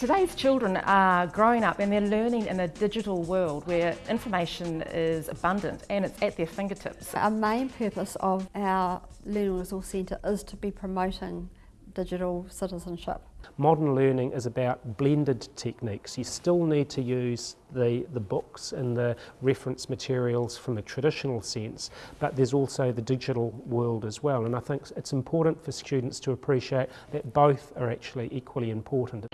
Today's children are growing up and they're learning in a digital world where information is abundant and it's at their fingertips. Our main purpose of our Learning Resource Centre is to be promoting digital citizenship. Modern learning is about blended techniques. You still need to use the, the books and the reference materials from a traditional sense, but there's also the digital world as well. And I think it's important for students to appreciate that both are actually equally important.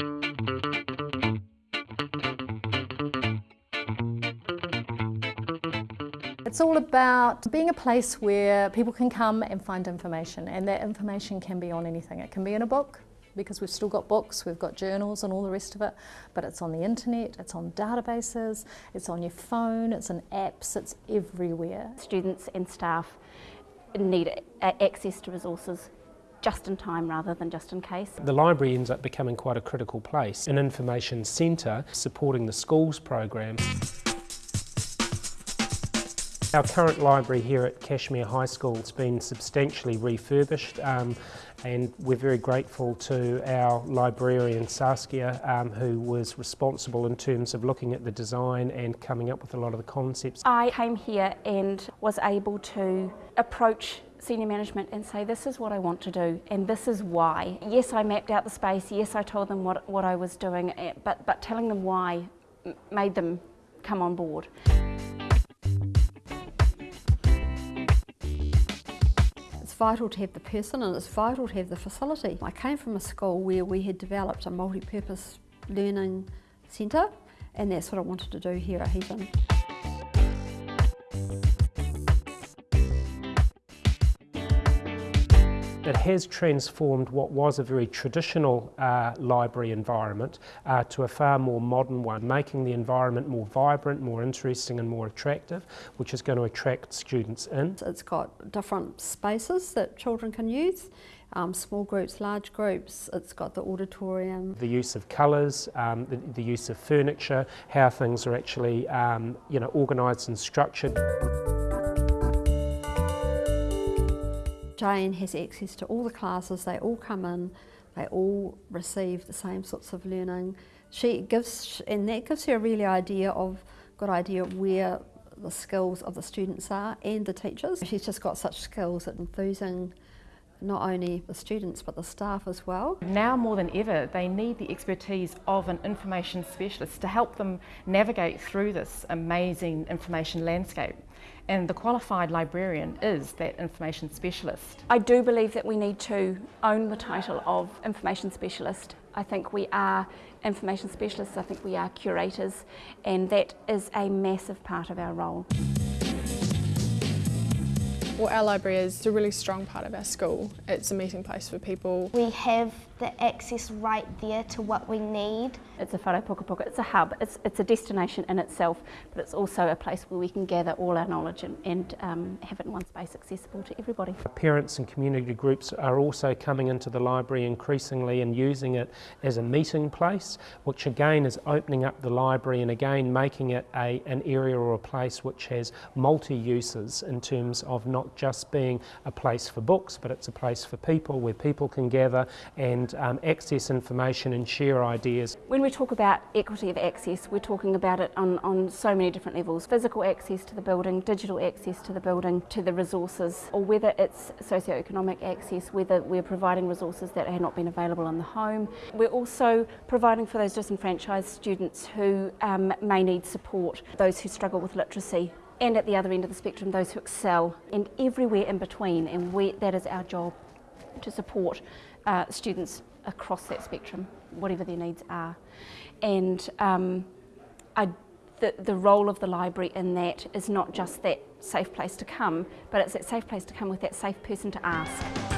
It's all about being a place where people can come and find information and that information can be on anything. It can be in a book because we've still got books, we've got journals and all the rest of it, but it's on the internet, it's on databases, it's on your phone, it's in apps, it's everywhere. Students and staff need access to resources just in time rather than just in case. The library ends up becoming quite a critical place, an information centre supporting the schools program. Our current library here at Cashmere High School has been substantially refurbished um, and we're very grateful to our librarian Saskia um, who was responsible in terms of looking at the design and coming up with a lot of the concepts. I came here and was able to approach senior management and say this is what I want to do and this is why. Yes I mapped out the space, yes I told them what, what I was doing eh, but, but telling them why made them come on board. Vital to have the person and it's vital to have the facility. I came from a school where we had developed a multi-purpose learning centre and that's what I wanted to do here at Heaton. It has transformed what was a very traditional uh, library environment uh, to a far more modern one, making the environment more vibrant, more interesting and more attractive, which is going to attract students in. It's got different spaces that children can use. Um, small groups, large groups, it's got the auditorium. The use of colours, um, the, the, use of furniture, how things are actually um, you know, organised and structured. Jane has access to all the classes, they all come in, they all receive the same sorts of learning. She gives, and that gives her a really idea of, good idea where the skills of the students are and the teachers. She's just got such skills at enthusing not only the students but the staff as well. Now more than ever they need the expertise of an information specialist to help them navigate through this amazing information landscape and the qualified librarian is that information specialist. I do believe that we need to own the title of information specialist. I think we are information specialists, I think we are curators and that is a massive part of our role. Well, our library is a really strong part of our school. It's a meeting place for people. We have the access right there to what we need. It's a whare pukapuka, it's a hub, it's, it's a destination in itself, but it's also a place where we can gather all our knowledge and, and um, have it in one space accessible to everybody. Parents and community groups are also coming into the library increasingly and using it as a meeting place, which again is opening up the library and again making it a, an area or a place which has multi-uses in terms of not just being a place for books, but it's a place for people where people can gather and um, access information and share ideas. When we talk about equity of access, we're talking about it on, on so many different levels. Physical access to the building, digital access to the building, to the resources, or whether it's socio-economic access, whether we're providing resources that have not been available in the home. We're also providing for those disenfranchised students who um, may need support, those who struggle with literacy, and at the other end of the spectrum, those who excel, and everywhere in between, and we, that is our job to support uh, students across that spectrum, whatever their needs are. And um, I, the, the role of the library in that is not just that safe place to come, but it's that safe place to come with that safe person to ask.